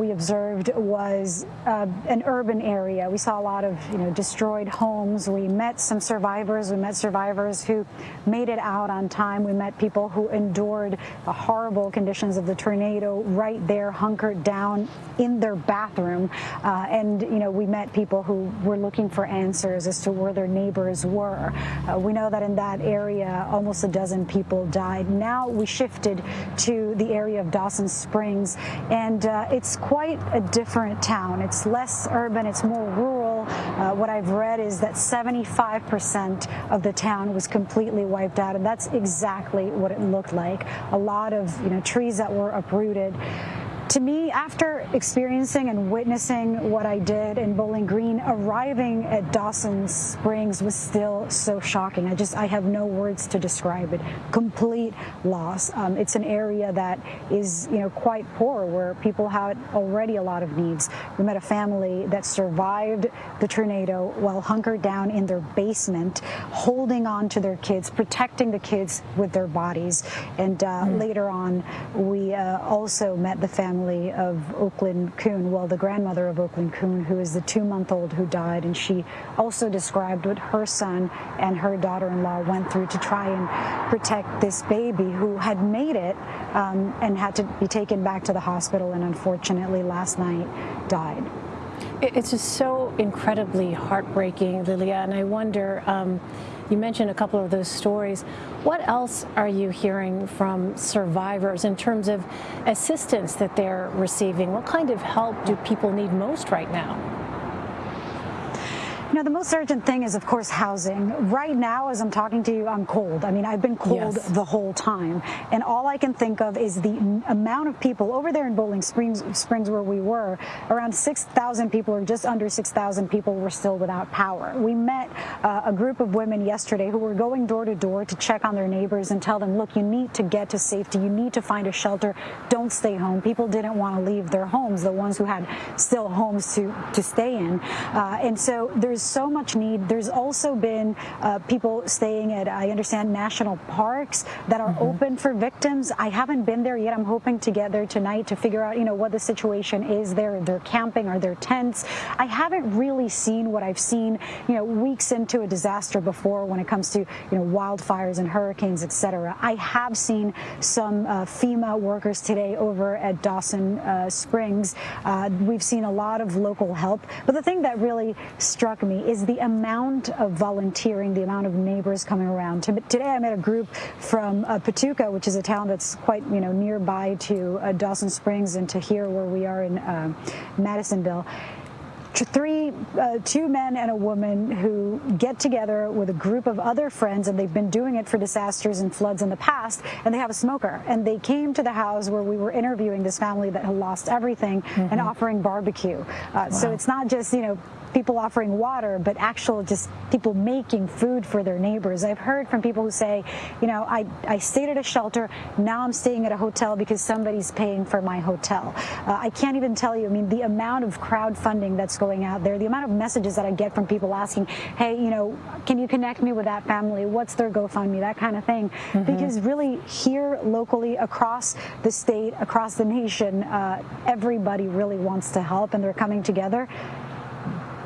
we observed was uh, an urban area. We saw a lot of you know destroyed homes. We met some survivors. We met survivors who made it out on time. We met people who endured the horrible conditions of the tornado right there, hunkered down in their bathroom. Uh, and you know we met people who were looking for answers as to where their neighbors were. Uh, we know that in that area, almost a dozen people died. Now we shifted to the area of Dawson Springs, and uh, it's quite a different town. It's less urban, it's more rural. Uh, what I've read is that 75% of the town was completely wiped out, and that's exactly what it looked like. A lot of you know trees that were uprooted to me, after experiencing and witnessing what I did in Bowling Green, arriving at Dawson Springs was still so shocking. I just, I have no words to describe it. Complete loss. Um, it's an area that is, you know, quite poor where people had already a lot of needs. We met a family that survived the tornado while hunkered down in their basement, holding on to their kids, protecting the kids with their bodies. And uh, mm. later on, we uh, also met the family family of Oaklyn Koon, well, the grandmother of Oaklyn Koon, who is the two-month-old who died, and she also described what her son and her daughter-in-law went through to try and protect this baby who had made it um, and had to be taken back to the hospital and unfortunately last night died. It's just so incredibly heartbreaking, Lilia, and I wonder, um, you mentioned a couple of those stories. What else are you hearing from survivors in terms of assistance that they're receiving? What kind of help do people need most right now? You know, the most urgent thing is, of course, housing. Right now, as I'm talking to you, I'm cold. I mean, I've been cold yes. the whole time. And all I can think of is the amount of people over there in Bowling Springs, Springs where we were, around 6,000 people or just under 6,000 people were still without power. We met uh, a group of women yesterday who were going door to door to check on their neighbors and tell them, look, you need to get to safety. You need to find a shelter. Don't stay home. People didn't want to leave their homes, the ones who had still homes to, to stay in. Uh, and so there's there's so much need. There's also been uh, people staying at, I understand, national parks that are mm -hmm. open for victims. I haven't been there yet. I'm hoping to get there tonight to figure out, you know, what the situation is there. They're camping, are there tents? I haven't really seen what I've seen, you know, weeks into a disaster before when it comes to, you know, wildfires and hurricanes, et cetera. I have seen some uh, FEMA workers today over at Dawson uh, Springs. Uh, we've seen a lot of local help. But the thing that really struck me me is the amount of volunteering, the amount of neighbors coming around. Today I met a group from uh, Paducah, which is a town that's quite you know nearby to uh, Dawson Springs and to here where we are in uh, Madisonville three, uh, two men and a woman who get together with a group of other friends, and they've been doing it for disasters and floods in the past, and they have a smoker. And they came to the house where we were interviewing this family that had lost everything mm -hmm. and offering barbecue. Uh, wow. So it's not just, you know, people offering water, but actual just people making food for their neighbors. I've heard from people who say, you know, I, I stayed at a shelter, now I'm staying at a hotel because somebody's paying for my hotel. Uh, I can't even tell you, I mean, the amount of crowdfunding that's going out there, the amount of messages that I get from people asking, hey, you know, can you connect me with that family? What's their GoFundMe? That kind of thing. Mm -hmm. Because really here locally, across the state, across the nation, uh, everybody really wants to help and they're coming together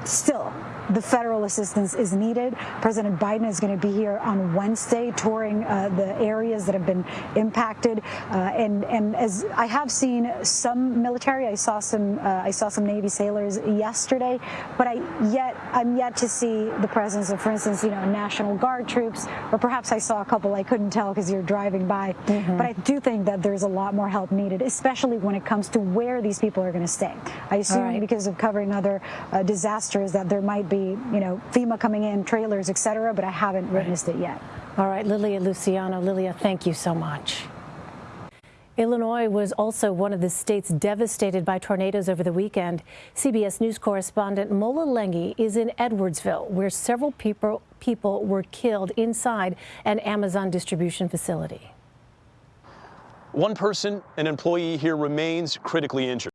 still the federal assistance is needed. President Biden is going to be here on Wednesday touring uh, the areas that have been impacted. Uh, and, and as I have seen some military, I saw some uh, I saw some Navy sailors yesterday, but I yet I'm yet to see the presence of, for instance, you know, National Guard troops, or perhaps I saw a couple I couldn't tell because you're driving by. Mm -hmm. But I do think that there's a lot more help needed, especially when it comes to where these people are going to stay. I assume right. because of covering other uh, disasters that there might be be, you know, FEMA coming in, trailers, et cetera, but I haven't witnessed it yet. All right, Lilia Luciano. Lilia, thank you so much. Illinois was also one of the states devastated by tornadoes over the weekend. CBS News correspondent Mola Lenghi is in Edwardsville, where several people, people were killed inside an Amazon distribution facility. One person, an employee here, remains critically injured.